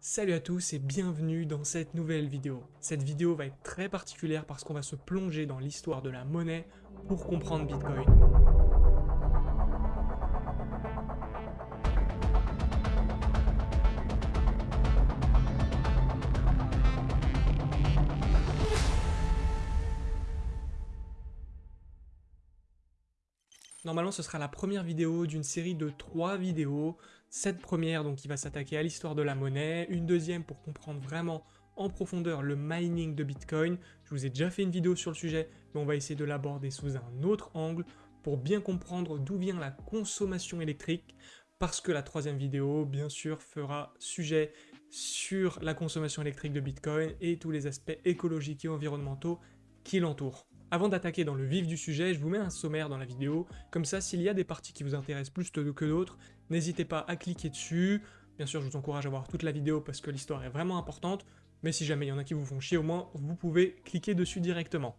Salut à tous et bienvenue dans cette nouvelle vidéo. Cette vidéo va être très particulière parce qu'on va se plonger dans l'histoire de la monnaie pour comprendre Bitcoin. Normalement, ce sera la première vidéo d'une série de trois vidéos. Cette première, donc, qui va s'attaquer à l'histoire de la monnaie. Une deuxième pour comprendre vraiment en profondeur le mining de Bitcoin. Je vous ai déjà fait une vidéo sur le sujet, mais on va essayer de l'aborder sous un autre angle pour bien comprendre d'où vient la consommation électrique. Parce que la troisième vidéo, bien sûr, fera sujet sur la consommation électrique de Bitcoin et tous les aspects écologiques et environnementaux qui l'entourent. Avant d'attaquer dans le vif du sujet, je vous mets un sommaire dans la vidéo, comme ça s'il y a des parties qui vous intéressent plus que d'autres, n'hésitez pas à cliquer dessus. Bien sûr, je vous encourage à voir toute la vidéo parce que l'histoire est vraiment importante, mais si jamais il y en a qui vous font chier, au moins vous pouvez cliquer dessus directement.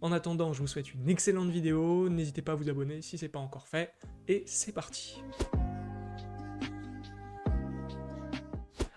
En attendant, je vous souhaite une excellente vidéo, n'hésitez pas à vous abonner si ce n'est pas encore fait, et c'est parti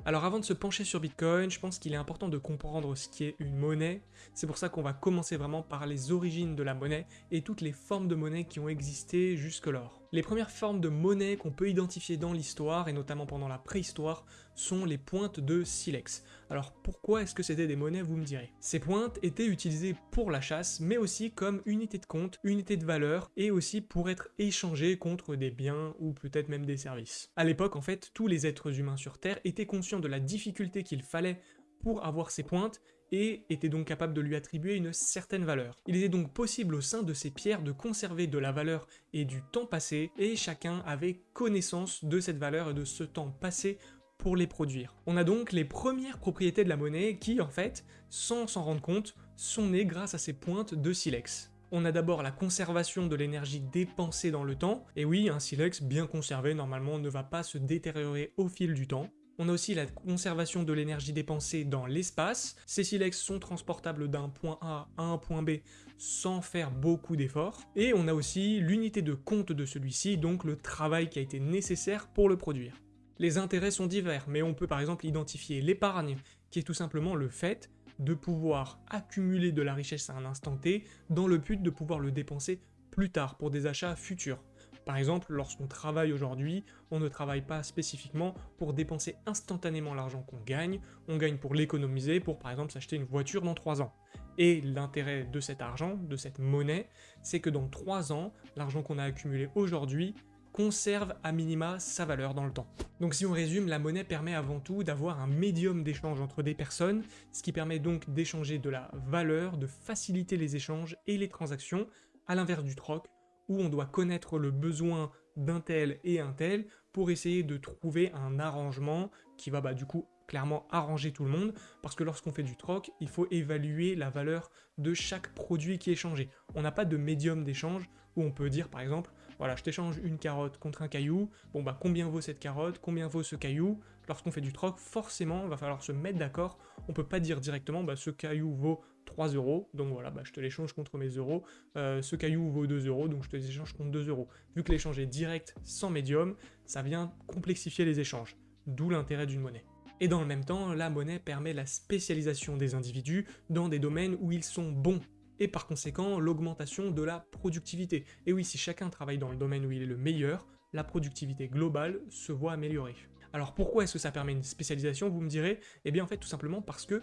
Alors avant de se pencher sur Bitcoin, je pense qu'il est important de comprendre ce qui est une monnaie. C'est pour ça qu'on va commencer vraiment par les origines de la monnaie et toutes les formes de monnaie qui ont existé jusque-lors. Les premières formes de monnaie qu'on peut identifier dans l'histoire, et notamment pendant la préhistoire, sont les pointes de silex. Alors pourquoi est-ce que c'était des monnaies, vous me direz? Ces pointes étaient utilisées pour la chasse, mais aussi comme unité de compte, unité de valeur, et aussi pour être échangées contre des biens ou peut-être même des services. À l'époque, en fait, tous les êtres humains sur Terre étaient conscients de la difficulté qu'il fallait pour avoir ces pointes, et était donc capable de lui attribuer une certaine valeur. Il était donc possible au sein de ces pierres de conserver de la valeur et du temps passé, et chacun avait connaissance de cette valeur et de ce temps passé pour les produire. On a donc les premières propriétés de la monnaie qui, en fait, sans s'en rendre compte, sont nées grâce à ces pointes de silex. On a d'abord la conservation de l'énergie dépensée dans le temps, et oui, un silex bien conservé normalement ne va pas se détériorer au fil du temps. On a aussi la conservation de l'énergie dépensée dans l'espace. Ces silex sont transportables d'un point A à un point B sans faire beaucoup d'efforts. Et on a aussi l'unité de compte de celui-ci, donc le travail qui a été nécessaire pour le produire. Les intérêts sont divers, mais on peut par exemple identifier l'épargne, qui est tout simplement le fait de pouvoir accumuler de la richesse à un instant T dans le but de pouvoir le dépenser plus tard pour des achats futurs. Par exemple, lorsqu'on travaille aujourd'hui, on ne travaille pas spécifiquement pour dépenser instantanément l'argent qu'on gagne, on gagne pour l'économiser, pour par exemple s'acheter une voiture dans 3 ans. Et l'intérêt de cet argent, de cette monnaie, c'est que dans 3 ans, l'argent qu'on a accumulé aujourd'hui conserve à minima sa valeur dans le temps. Donc si on résume, la monnaie permet avant tout d'avoir un médium d'échange entre des personnes, ce qui permet donc d'échanger de la valeur, de faciliter les échanges et les transactions, à l'inverse du troc, où on doit connaître le besoin d'un tel et un tel pour essayer de trouver un arrangement qui va bah, du coup clairement arranger tout le monde, parce que lorsqu'on fait du troc, il faut évaluer la valeur de chaque produit qui est changé. On n'a pas de médium d'échange où on peut dire par exemple, voilà, je t'échange une carotte contre un caillou, bon bah combien vaut cette carotte, combien vaut ce caillou? Lorsqu'on fait du troc, forcément, il va falloir se mettre d'accord, on peut pas dire directement, bah ce caillou vaut 3 euros, donc voilà, bah, je te l'échange contre mes euros, euh, ce caillou vaut 2 euros, donc je te l'échange contre 2 euros. Vu que l'échange est direct, sans médium, ça vient complexifier les échanges, d'où l'intérêt d'une monnaie. Et dans le même temps, la monnaie permet la spécialisation des individus dans des domaines où ils sont bons et par conséquent l'augmentation de la productivité. Et oui, si chacun travaille dans le domaine où il est le meilleur, la productivité globale se voit améliorer. Alors pourquoi est-ce que ça permet une spécialisation, vous me direz? Eh bien en fait tout simplement parce que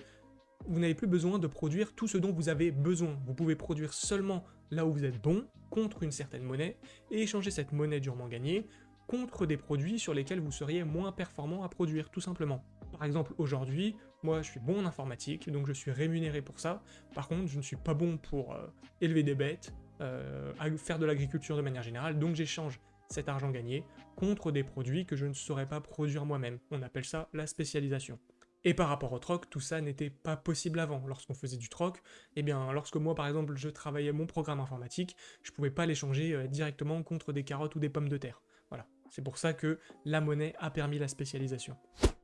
vous n'avez plus besoin de produire tout ce dont vous avez besoin. Vous pouvez produire seulement là où vous êtes bon, contre une certaine monnaie, et échanger cette monnaie durement gagnée contre des produits sur lesquels vous seriez moins performant à produire, tout simplement. Par exemple, aujourd'hui, moi je suis bon en informatique, donc je suis rémunéré pour ça. Par contre, je ne suis pas bon pour euh, élever des bêtes, euh, faire de l'agriculture de manière générale, donc j'échange cet argent gagné contre des produits que je ne saurais pas produire moi-même. On appelle ça la spécialisation. Et par rapport au troc, tout ça n'était pas possible avant. Lorsqu'on faisait du troc, eh bien, lorsque moi, par exemple, je travaillais mon programme informatique, je pouvais pas l'échanger euh, directement contre des carottes ou des pommes de terre. C'est pour ça que la monnaie a permis la spécialisation.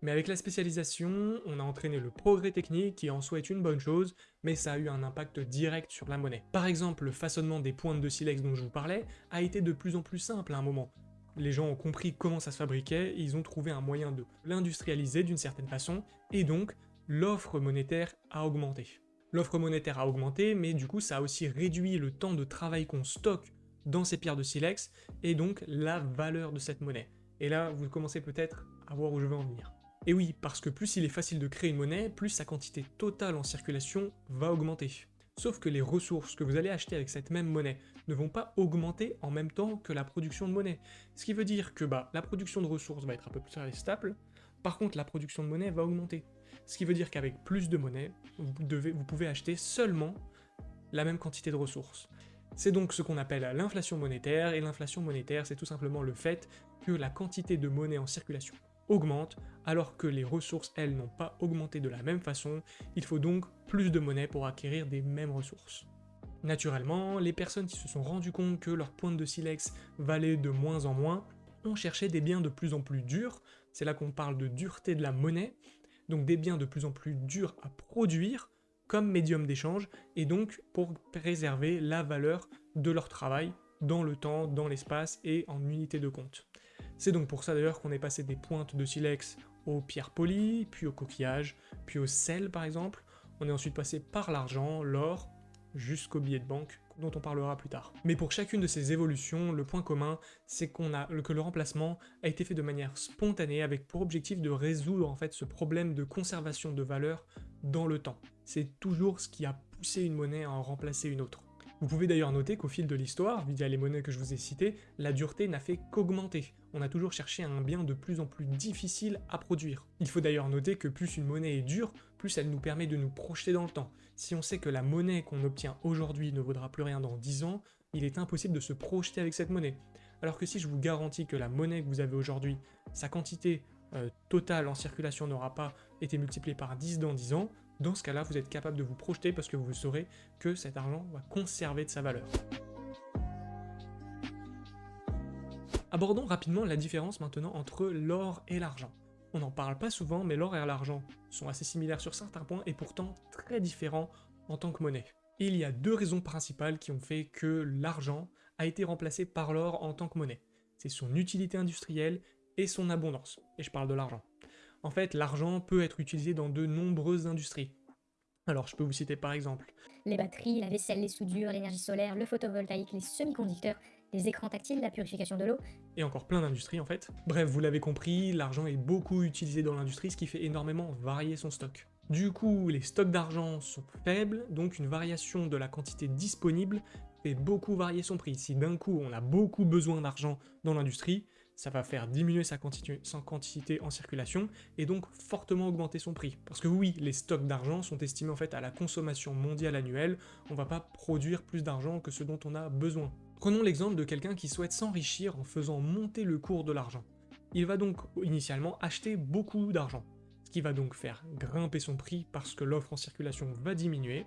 Mais avec la spécialisation, on a entraîné le progrès technique qui en soi est une bonne chose, mais ça a eu un impact direct sur la monnaie. Par exemple, le façonnement des pointes de silex dont je vous parlais a été de plus en plus simple à un moment. les gens ont compris comment ça se fabriquait, ils ont trouvé un moyen de l'industrialiser d'une certaine façon, et donc l'offre monétaire a augmenté. L'offre monétaire a augmenté, mais du coup ça a aussi réduit le temps de travail qu'on stocke dans ces pierres de silex, et donc la valeur de cette monnaie. Et là, vous commencez peut-être à voir où je veux en venir. Et oui, parce que plus il est facile de créer une monnaie, plus sa quantité totale en circulation va augmenter. Sauf que les ressources que vous allez acheter avec cette même monnaie ne vont pas augmenter en même temps que la production de monnaie. Ce qui veut dire que bah, la production de ressources va être un peu plus stable, par contre la production de monnaie va augmenter. Ce qui veut dire qu'avec plus de monnaie, vous, vous pouvez acheter seulement la même quantité de ressources. C'est donc ce qu'on appelle l'inflation monétaire, et l'inflation monétaire c'est tout simplement le fait que la quantité de monnaie en circulation augmente, alors que les ressources, elles, n'ont pas augmenté de la même façon, il faut donc plus de monnaie pour acquérir des mêmes ressources. Naturellement, les personnes qui se sont rendues compte que leur pointe de silex valait de moins en moins ont cherché des biens de plus en plus durs, c'est là qu'on parle de dureté de la monnaie, donc des biens de plus en plus durs à produire comme médium d'échange, et donc pour préserver la valeur de leur travail dans le temps, dans l'espace et en unité de compte. C'est donc pour ça d'ailleurs qu'on est passé des pointes de silex aux pierres polies, puis aux coquillages, puis au sel par exemple. On est ensuite passé par l'argent, l'or, jusqu'aux billets de banque, dont on parlera plus tard. Mais pour chacune de ces évolutions, le point commun, c'est qu'on a que le remplacement a été fait de manière spontanée, avec pour objectif de résoudre en fait ce problème de conservation de valeur dans le temps. C'est toujours ce qui a poussé une monnaie à en remplacer une autre. Vous pouvez d'ailleurs noter qu'au fil de l'histoire, via les monnaies que je vous ai citées, la dureté n'a fait qu'augmenter. On a toujours cherché un bien de plus en plus difficile à produire. Il faut d'ailleurs noter que plus une monnaie est dure, plus elle nous permet de nous projeter dans le temps. Si on sait que la monnaie qu'on obtient aujourd'hui ne vaudra plus rien dans 10 ans, il est impossible de se projeter avec cette monnaie. Alors que si je vous garantis que la monnaie que vous avez aujourd'hui, sa quantité euh, totale en circulation n'aura pas été multipliée par 10 dans 10 ans, dans ce cas-là, vous êtes capable de vous projeter parce que vous saurez que cet argent va conserver de sa valeur. Abordons rapidement la différence maintenant entre l'or et l'argent. On n'en parle pas souvent, mais l'or et l'argent sont assez similaires sur certains points et pourtant très différents en tant que monnaie. il y a deux raisons principales qui ont fait que l'argent a été remplacé par l'or en tant que monnaie. C'est son utilité industrielle et son abondance, et je parle de l'argent. En fait, l'argent peut être utilisé dans de nombreuses industries. Alors, je peux vous citer par exemple les batteries, la vaisselle, les soudures, l'énergie solaire, le photovoltaïque, les semi-conducteurs, les écrans tactiles, la purification de l'eau. Et encore plein d'industries en fait. Bref, vous l'avez compris, l'argent est beaucoup utilisé dans l'industrie, ce qui fait énormément varier son stock. Du coup, les stocks d'argent sont faibles, donc une variation de la quantité disponible fait beaucoup varier son prix. Si d'un coup on a beaucoup besoin d'argent dans l'industrie, ça va faire diminuer sa quantité, en circulation et donc fortement augmenter son prix. Parce que oui, les stocks d'argent sont estimés en fait à la consommation mondiale annuelle, on va pas produire plus d'argent que ce dont on a besoin. Prenons l'exemple de quelqu'un qui souhaite s'enrichir en faisant monter le cours de l'argent. Il va donc initialement acheter beaucoup d'argent, ce qui va donc faire grimper son prix parce que l'offre en circulation va diminuer,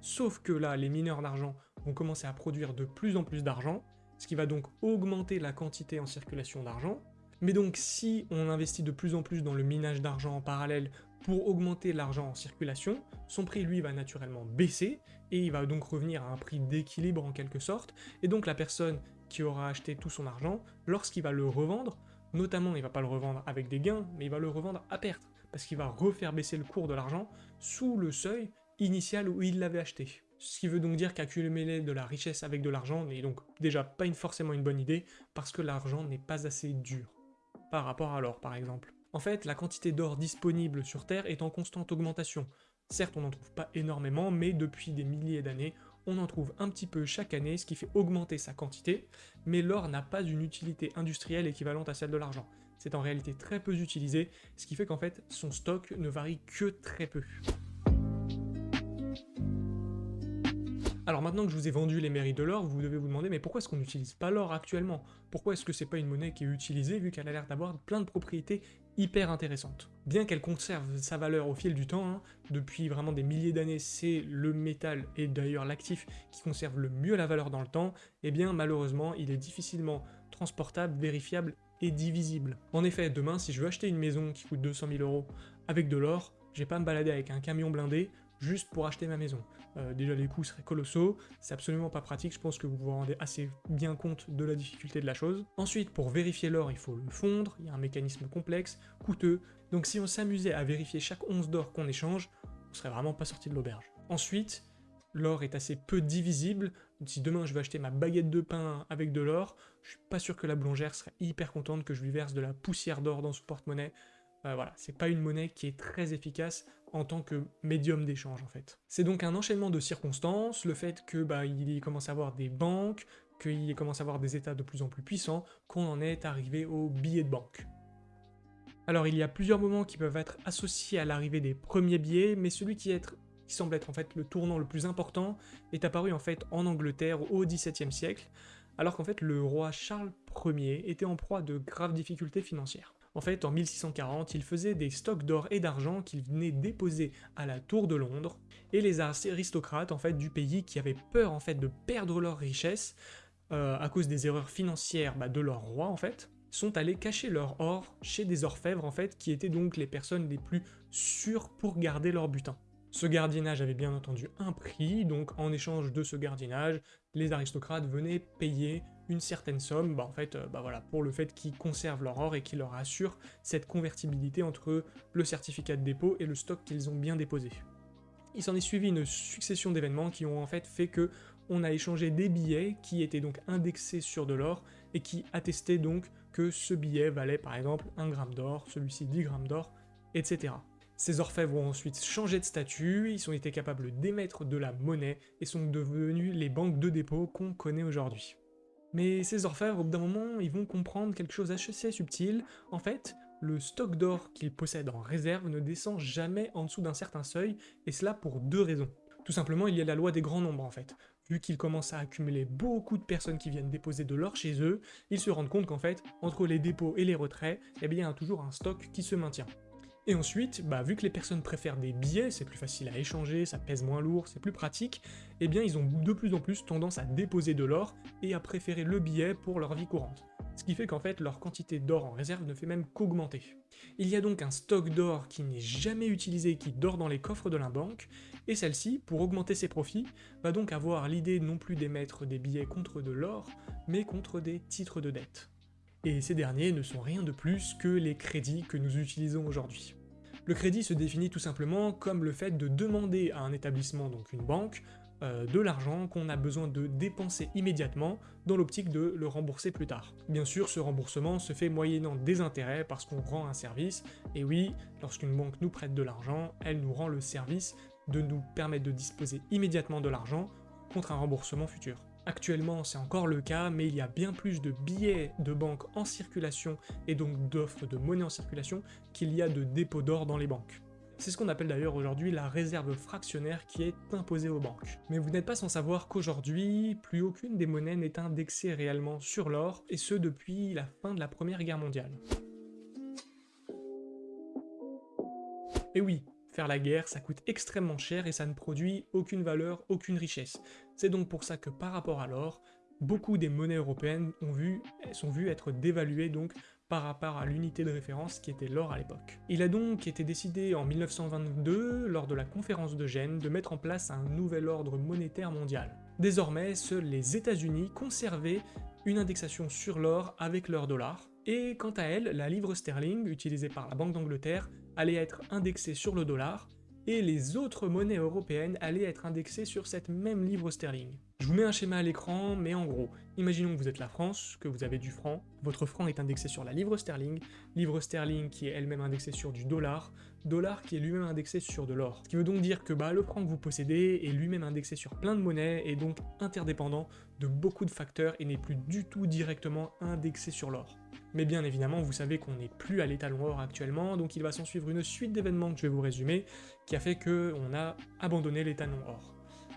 sauf que là, les mineurs d'argent vont commencer à produire de plus en plus d'argent, ce qui va donc augmenter la quantité en circulation d'argent. Mais donc si on investit de plus en plus dans le minage d'argent en parallèle pour augmenter l'argent en circulation, son prix lui va naturellement baisser, et il va donc revenir à un prix d'équilibre en quelque sorte, et donc la personne qui aura acheté tout son argent, lorsqu'il va le revendre, notamment il va pas le revendre avec des gains, mais il va le revendre à perte, parce qu'il va refaire baisser le cours de l'argent sous le seuil initial où il l'avait acheté. Ce qui veut donc dire qu'accumuler de la richesse avec de l'argent n'est donc déjà pas forcément une bonne idée, parce que l'argent n'est pas assez dur, par rapport à l'or par exemple. En fait, la quantité d'or disponible sur Terre est en constante augmentation. Certes, on n'en trouve pas énormément, mais depuis des milliers d'années, on en trouve un petit peu chaque année, ce qui fait augmenter sa quantité, mais l'or n'a pas une utilité industrielle équivalente à celle de l'argent. C'est en réalité très peu utilisé, ce qui fait qu'en fait, son stock ne varie que très peu. Alors maintenant que je vous ai vendu les mérites de l'or, vous devez vous demander mais pourquoi est-ce qu'on n'utilise pas l'or actuellement? Pourquoi est-ce que c'est pas une monnaie qui est utilisée vu qu'elle a l'air d'avoir plein de propriétés hyper intéressantes? Bien qu'elle conserve sa valeur au fil du temps, hein, depuis vraiment des milliers d'années c'est le métal et d'ailleurs l'actif qui conserve le mieux la valeur dans le temps, et eh bien malheureusement il est difficilement transportable, vérifiable et divisible. En effet, demain si je veux acheter une maison qui coûte 200 000 euros avec de l'or, je vais pas me balader avec un camion blindé juste pour acheter ma maison. Euh, déjà les coûts seraient colossaux, c'est absolument pas pratique, je pense que vous vous rendez assez bien compte de la difficulté de la chose. Ensuite, pour vérifier l'or, il faut le fondre, il y a un mécanisme complexe, coûteux, donc si on s'amusait à vérifier chaque once d'or qu'on échange, on serait vraiment pas sorti de l'auberge. Ensuite, l'or est assez peu divisible, si demain je veux acheter ma baguette de pain avec de l'or, je suis pas sûr que la boulangère serait hyper contente que je lui verse de la poussière d'or dans son porte-monnaie, euh, voilà, c'est pas une monnaie qui est très efficace en tant que médium d'échange en fait. C'est donc un enchaînement de circonstances, le fait que bah, il commence à avoir des banques, qu'il commence à avoir des états de plus en plus puissants, qu'on en est arrivé aux billets de banque. Alors il y a plusieurs moments qui peuvent être associés à l'arrivée des premiers billets, mais celui qui, qui, semble être en fait le tournant le plus important est apparu en fait en Angleterre au XVIIe siècle, alors qu'en fait le roi Charles Ier était en proie de graves difficultés financières. En fait, en 1640, il faisait des stocks d'or et d'argent qu'il venait déposer à la Tour de Londres, et les aristocrates en fait du pays qui avaient peur en fait de perdre leur richesse euh, à cause des erreurs financières bah, de leur roi en fait, sont allés cacher leur or chez des orfèvres en fait, qui étaient donc les personnes les plus sûres pour garder leur butin. Ce gardiennage avait bien entendu un prix, donc en échange de ce gardiennage, les aristocrates venaient payer une certaine somme, bah en euh, bah pour le fait qu'ils conservent leur or et qu'ils leur assurent cette convertibilité entre le certificat de dépôt et le stock qu'ils ont bien déposé. Il s'en est suivi une succession d'événements qui ont en fait fait que on a échangé des billets qui étaient donc indexés sur de l'or et qui attestaient donc que ce billet valait par exemple 1 gramme d'or, celui-ci 10 grammes d'or, etc. Ces orfèvres ont ensuite changé de statut, ils ont été capables d'émettre de la monnaie et sont devenus les banques de dépôt qu'on connaît aujourd'hui. Mais ces orfèvres, au bout d'un moment, ils vont comprendre quelque chose assez subtil. En fait, le stock d'or qu'ils possèdent en réserve ne descend jamais en dessous d'un certain seuil, et cela pour deux raisons. Tout simplement, il y a la loi des grands nombres en fait. Vu qu'ils commencent à accumuler beaucoup de personnes qui viennent déposer de l'or chez eux, ils se rendent compte qu'en fait, entre les dépôts et les retraits, eh il y a toujours un stock qui se maintient. Et ensuite, bah, vu que les personnes préfèrent des billets, c'est plus facile à échanger, ça pèse moins lourd, c'est plus pratique, eh bien ils ont de plus en plus tendance à déposer de l'or et à préférer le billet pour leur vie courante. Ce qui fait qu'en fait leur quantité d'or en réserve ne fait même qu'augmenter. Il y a donc un stock d'or qui n'est jamais utilisé qui dort dans les coffres de la banque, et celle-ci, pour augmenter ses profits, va donc avoir l'idée non plus d'émettre des billets contre de l'or, mais contre des titres de dette et ces derniers ne sont rien de plus que les crédits que nous utilisons aujourd'hui. Le crédit se définit tout simplement comme le fait de demander à un établissement, donc une banque, euh, de l'argent qu'on a besoin de dépenser immédiatement dans l'optique de le rembourser plus tard. Bien sûr, ce remboursement se fait moyennant des intérêts parce qu'on rend un service, et oui, lorsqu'une banque nous prête de l'argent, elle nous rend le service de nous permettre de disposer immédiatement de l'argent contre un remboursement futur. Actuellement, c'est encore le cas, mais il y a bien plus de billets de banque en circulation et donc d'offres de monnaie en circulation qu'il y a de dépôts d'or dans les banques. C'est ce qu'on appelle d'ailleurs aujourd'hui la réserve fractionnaire qui est imposée aux banques. Mais vous n'êtes pas sans savoir qu'aujourd'hui, plus aucune des monnaies n'est indexée réellement sur l'or, et ce depuis la fin de la Première Guerre mondiale. Et oui, Faire la guerre, ça coûte extrêmement cher et ça ne produit aucune valeur, aucune richesse. C'est donc pour ça que par rapport à l'or, beaucoup des monnaies européennes ont vu, sont vues être dévaluées donc par rapport à l'unité de référence qui était l'or à l'époque. Il a donc été décidé en 1922, lors de la conférence de Gênes, de mettre en place un nouvel ordre monétaire mondial. Désormais, seuls les États-Unis conservaient une indexation sur l'or avec leur dollar, et quant à elle, la livre sterling, utilisée par la Banque d'Angleterre, allait être indexée sur le dollar, et les autres monnaies européennes allaient être indexées sur cette même livre sterling. Je vous mets un schéma à l'écran, mais en gros, imaginons que vous êtes la France, que vous avez du franc, votre franc est indexé sur la livre sterling, livre sterling qui est elle-même indexée sur du dollar, dollar qui est lui-même indexé sur de l'or. Ce qui veut donc dire que bah, le franc que vous possédez est lui-même indexé sur plein de monnaies et donc interdépendant de beaucoup de facteurs et n'est plus du tout directement indexé sur l'or. Mais bien évidemment, vous savez qu'on n'est plus à l'étalon or actuellement, donc il va s'en suivre une suite d'événements que je vais vous résumer, qui a fait qu'on a abandonné l'étalon or.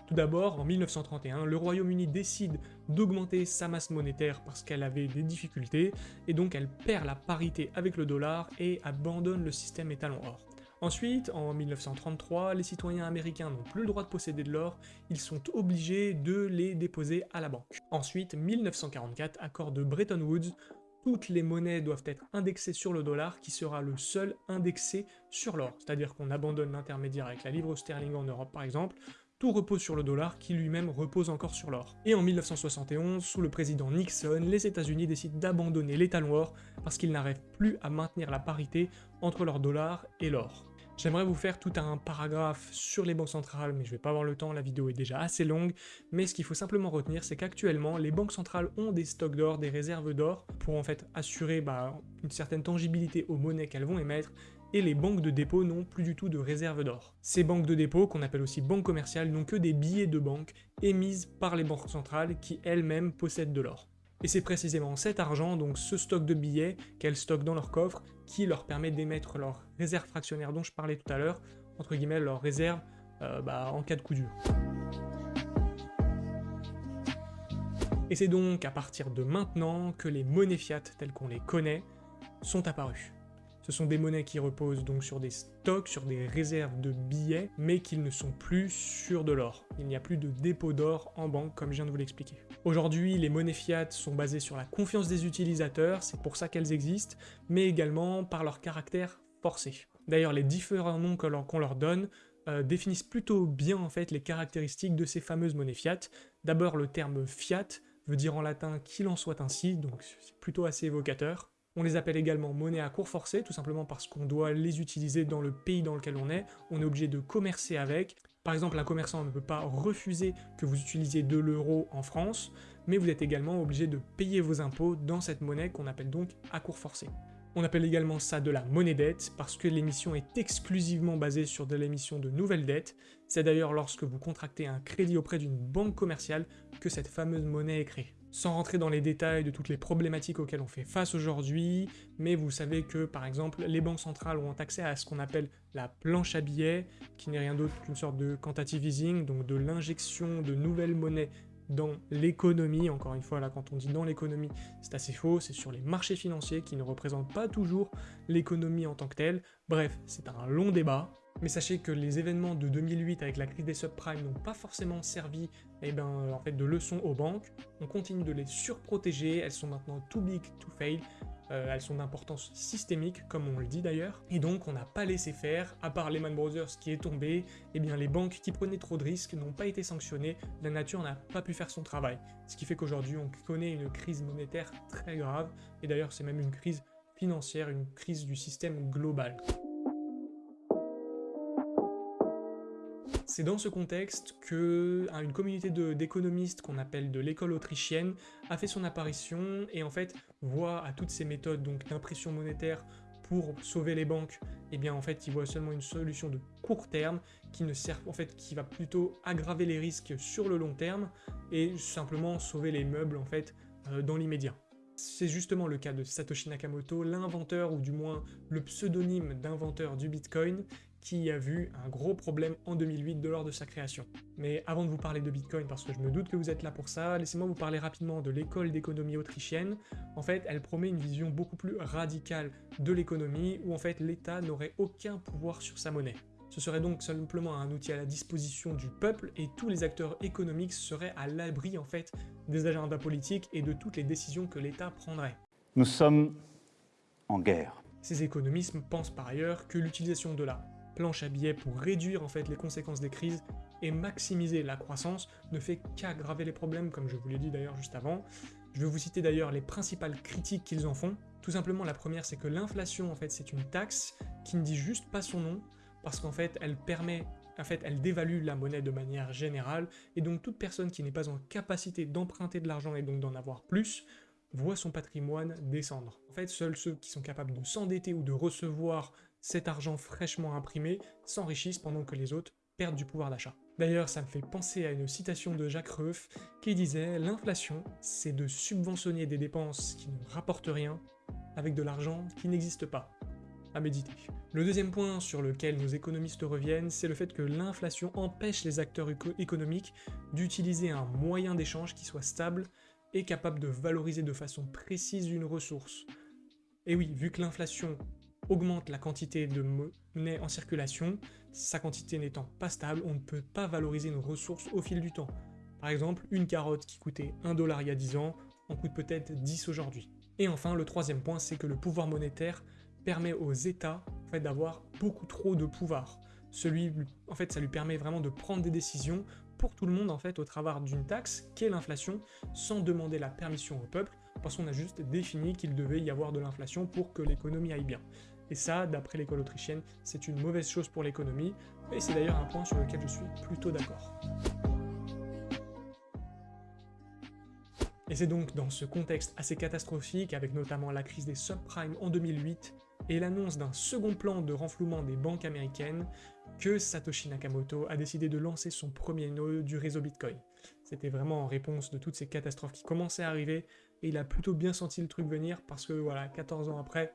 Tout d'abord, en 1931, le Royaume-Uni décide d'augmenter sa masse monétaire parce qu'elle avait des difficultés, et donc elle perd la parité avec le dollar et abandonne le système étalon or. Ensuite, en 1933, les citoyens américains n'ont plus le droit de posséder de l'or, ils sont obligés de les déposer à la banque. Ensuite, 1944, accord de Bretton Woods, toutes les monnaies doivent être indexées sur le dollar, qui sera le seul indexé sur l'or. C'est-à-dire qu'on abandonne l'intermédiaire avec la livre sterling en Europe par exemple, tout repose sur le dollar qui lui-même repose encore sur l'or. Et en 1971, sous le président Nixon, les États-Unis décident d'abandonner les talons parce qu'ils n'arrivent plus à maintenir la parité entre leur dollar et l'or. J'aimerais vous faire tout un paragraphe sur les banques centrales, mais je vais pas avoir le temps, la vidéo est déjà assez longue, mais ce qu'il faut simplement retenir, c'est qu'actuellement, les banques centrales ont des stocks d'or, des réserves d'or, pour en fait assurer bah, une certaine tangibilité aux monnaies qu'elles vont émettre, et les banques de dépôt n'ont plus du tout de réserves d'or. Ces banques de dépôt, qu'on appelle aussi banques commerciales, n'ont que des billets de banque émises par les banques centrales qui elles-mêmes possèdent de l'or. Et c'est précisément cet argent, donc ce stock de billets qu'elles stockent dans leur coffre, qui leur permet d'émettre leurs réserves fractionnaires dont je parlais tout à l'heure, entre guillemets leurs réserves euh, bah, en cas de coup dur. Et c'est donc à partir de maintenant que les monnaies fiat telles qu'on les connaît sont apparues. Ce sont des monnaies qui reposent donc sur des stocks, sur des réserves de billets, mais qui ne sont plus sur de l'or. Il n'y a plus de dépôt d'or en banque, comme je viens de vous l'expliquer. Aujourd'hui, les monnaies fiat sont basées sur la confiance des utilisateurs, c'est pour ça qu'elles existent, mais également par leur caractère forcé. D'ailleurs, les différents noms qu'on leur donne euh, définissent plutôt bien en fait les caractéristiques de ces fameuses monnaies fiat. D'abord, le terme fiat veut dire en latin qu'il en soit ainsi, donc c'est plutôt assez évocateur. On les appelle également monnaie à cours forcé, tout simplement parce qu'on doit les utiliser dans le pays dans lequel on est, on est obligé de commercer avec. Par exemple, un commerçant ne peut pas refuser que vous utilisiez de l'euro en France, mais vous êtes également obligé de payer vos impôts dans cette monnaie qu'on appelle donc à cours forcé. On appelle également ça de la monnaie dette, parce que l'émission est exclusivement basée sur de l'émission de nouvelles dettes. C'est d'ailleurs lorsque vous contractez un crédit auprès d'une banque commerciale que cette fameuse monnaie est créée. Sans rentrer dans les détails de toutes les problématiques auxquelles on fait face aujourd'hui, mais vous savez que par exemple les banques centrales ont accès à ce qu'on appelle la planche à billets, qui n'est rien d'autre qu'une sorte de quantitative easing, donc de l'injection de nouvelles monnaies dans l'économie, encore une fois là quand on dit dans l'économie c'est assez faux, c'est sur les marchés financiers qui ne représentent pas toujours l'économie en tant que telle, bref c'est un long débat, mais sachez que les événements de 2008 avec la crise des subprimes n'ont pas forcément servi eh ben, en fait, de leçon aux banques. On continue de les surprotéger, elles sont maintenant too big to fail, euh, elles sont d'importance systémique, comme on le dit d'ailleurs, et donc on n'a pas laissé faire, à part Lehman Brothers qui est tombé, eh bien les banques qui prenaient trop de risques n'ont pas été sanctionnées, la nature n'a pas pu faire son travail. Ce qui fait qu'aujourd'hui on connaît une crise monétaire très grave, et d'ailleurs c'est même une crise financière, une crise du système global. C'est dans ce contexte que une communauté d'économistes qu'on appelle de l'école autrichienne a fait son apparition et en fait voit à toutes ces méthodes d'impression monétaire pour sauver les banques, eh bien en fait ils voient seulement une solution de court terme qui ne sert en fait qui va plutôt aggraver les risques sur le long terme et simplement sauver les meubles en fait euh, dans l'immédiat. C'est justement le cas de Satoshi Nakamoto, l'inventeur ou du moins le pseudonyme d'inventeur du Bitcoin, qui a vu un gros problème en 2008 de lors de sa création. Mais avant de vous parler de Bitcoin, parce que je me doute que vous êtes là pour ça, laissez-moi vous parler rapidement de l'école d'économie autrichienne. En fait, elle promet une vision beaucoup plus radicale de l'économie, où en fait l'État n'aurait aucun pouvoir sur sa monnaie. Ce serait donc simplement un outil à la disposition du peuple et tous les acteurs économiques seraient à l'abri en fait des agendas politiques et de toutes les décisions que l'État prendrait. Nous sommes en guerre. Ces économismes pensent par ailleurs que l'utilisation de la planche à billets pour réduire en fait les conséquences des crises et maximiser la croissance ne fait qu'aggraver les problèmes, comme je vous l'ai dit d'ailleurs juste avant. Je vais vous citer d'ailleurs les principales critiques qu'ils en font. Tout simplement, la première, c'est que l'inflation, en fait, c'est une taxe qui ne dit juste pas son nom, parce qu'en fait, elle permet, en fait, elle dévalue la monnaie de manière générale, et donc toute personne qui n'est pas en capacité d'emprunter de l'argent et donc d'en avoir plus, voit son patrimoine descendre. En fait, seuls ceux qui sont capables de s'endetter ou de recevoir cet argent fraîchement imprimé s'enrichissent pendant que les autres perdent du pouvoir d'achat. D'ailleurs, ça me fait penser à une citation de Jacques Rueff qui disait « L'inflation, c'est de subventionner des dépenses qui ne rapportent rien avec de l'argent qui n'existe pas. » À méditer. Le deuxième point sur lequel nos économistes reviennent, c'est le fait que l'inflation empêche les acteurs économiques d'utiliser un moyen d'échange qui soit stable et capable de valoriser de façon précise une ressource. Et oui, vu que l'inflation augmente la quantité de monnaie en circulation, sa quantité n'étant pas stable, on ne peut pas valoriser une ressource au fil du temps. Par exemple, une carotte qui coûtait 1 dollar il y a 10 ans, en coûte peut-être 10 aujourd'hui. Et enfin, le troisième point, c'est que le pouvoir monétaire permet aux États d'avoir beaucoup trop de pouvoir. Celui, en fait, ça lui permet vraiment de prendre des décisions pour tout le monde en fait au travers d'une taxe qu'est l'inflation sans demander la permission au peuple parce qu'on a juste défini qu'il devait y avoir de l'inflation pour que l'économie aille bien. Et ça, d'après l'école autrichienne, c'est une mauvaise chose pour l'économie, et c'est d'ailleurs un point sur lequel je suis plutôt d'accord. Et c'est donc dans ce contexte assez catastrophique, avec notamment la crise des subprimes en 2008 et l'annonce d'un second plan de renflouement des banques américaines, que Satoshi Nakamoto a décidé de lancer son premier nœud du réseau Bitcoin. C'était vraiment en réponse de toutes ces catastrophes qui commençaient à arriver, et il a plutôt bien senti le truc venir parce que voilà, 14 ans après,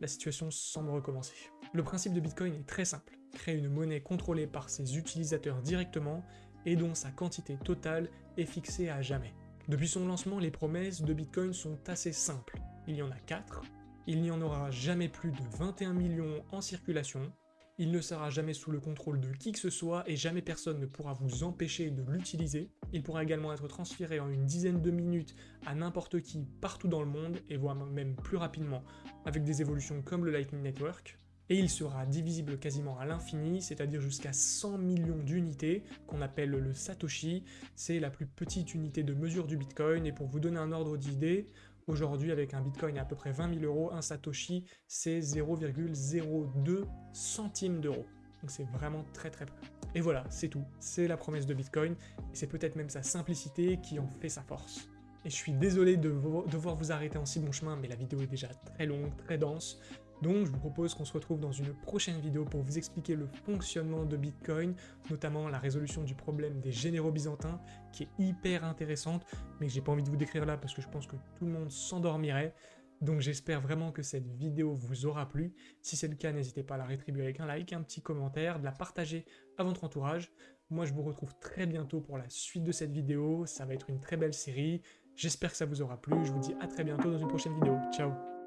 la situation semble recommencer. Le principe de Bitcoin est très simple, créer une monnaie contrôlée par ses utilisateurs directement et dont sa quantité totale est fixée à jamais. Depuis son lancement, les promesses de Bitcoin sont assez simples. Il y en a 4, il n'y en aura jamais plus de 21 millions en circulation, il ne sera jamais sous le contrôle de qui que ce soit et jamais personne ne pourra vous empêcher de l'utiliser. Il pourra également être transféré en une dizaine de minutes à n'importe qui partout dans le monde et voire même plus rapidement avec des évolutions comme le Lightning Network. Et il sera divisible quasiment à l'infini, c'est-à-dire jusqu'à 100 millions d'unités, qu'on appelle le Satoshi. C'est la plus petite unité de mesure du Bitcoin, et pour vous donner un ordre d'idée, Aujourd'hui, avec un bitcoin à, peu près 20 000 euros, un satoshi, c'est 0,02 centimes d'euros. Donc c'est vraiment très très peu. Et voilà, c'est tout. C'est la promesse de Bitcoin, c'est peut-être même sa simplicité qui en fait sa force. Et je suis désolé de devoir vous arrêter en si bon chemin, mais la vidéo est déjà très longue, très dense. Donc je vous propose qu'on se retrouve dans une prochaine vidéo pour vous expliquer le fonctionnement de Bitcoin, notamment la résolution du problème des généraux byzantins, qui est hyper intéressante, mais que j'ai pas envie de vous décrire là parce que je pense que tout le monde s'endormirait. Donc j'espère vraiment que cette vidéo vous aura plu. Si c'est le cas, n'hésitez pas à la rétribuer avec un like, un petit commentaire, de la partager à votre entourage. Moi je vous retrouve très bientôt pour la suite de cette vidéo, ça va être une très belle série. J'espère que ça vous aura plu, je vous dis à très bientôt dans une prochaine vidéo. Ciao